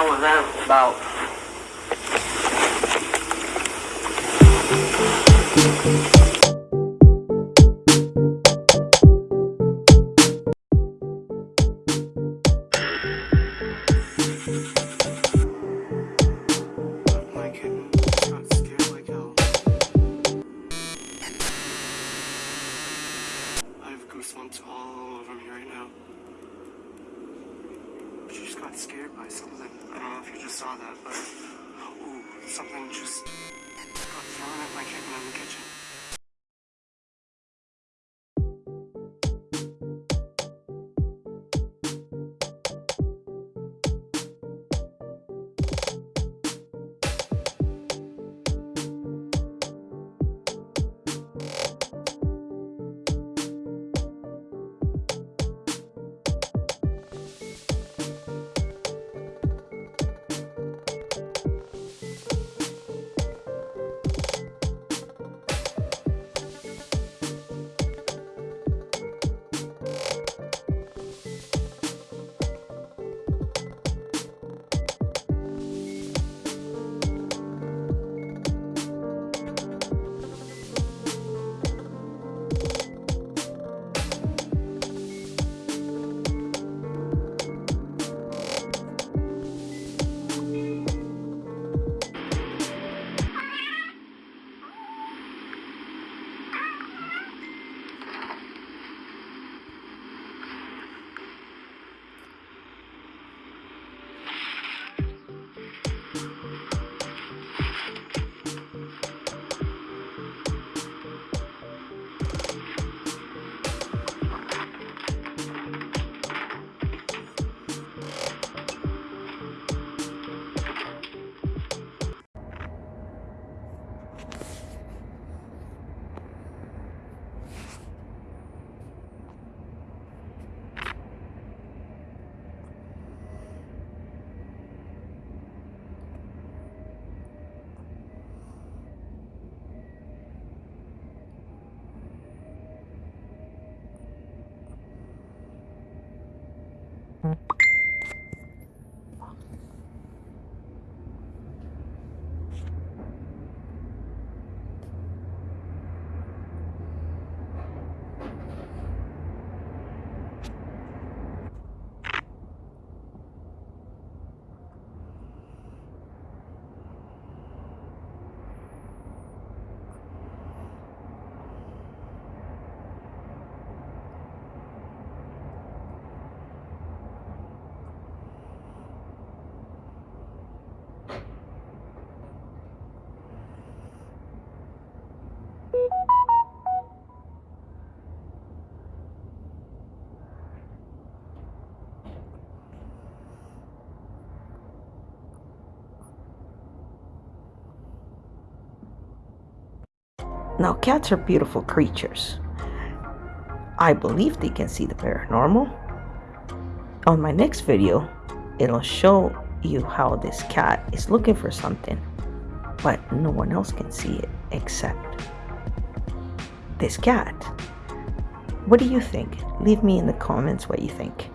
hell was that about? Got scared by something. I don't know if you just saw that, but ooh, something just got thrown at my kitten in the kitchen. Mm-hmm. Now, cats are beautiful creatures. I believe they can see the paranormal. On my next video, it'll show you how this cat is looking for something, but no one else can see it except this cat. What do you think? Leave me in the comments what you think.